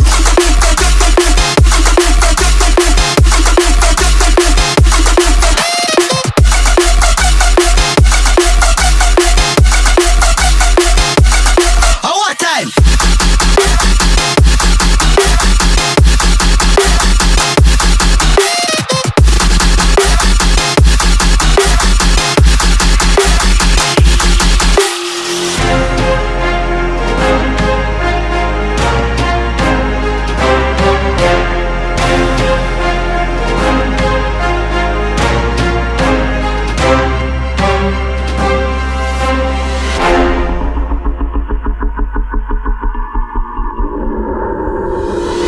me.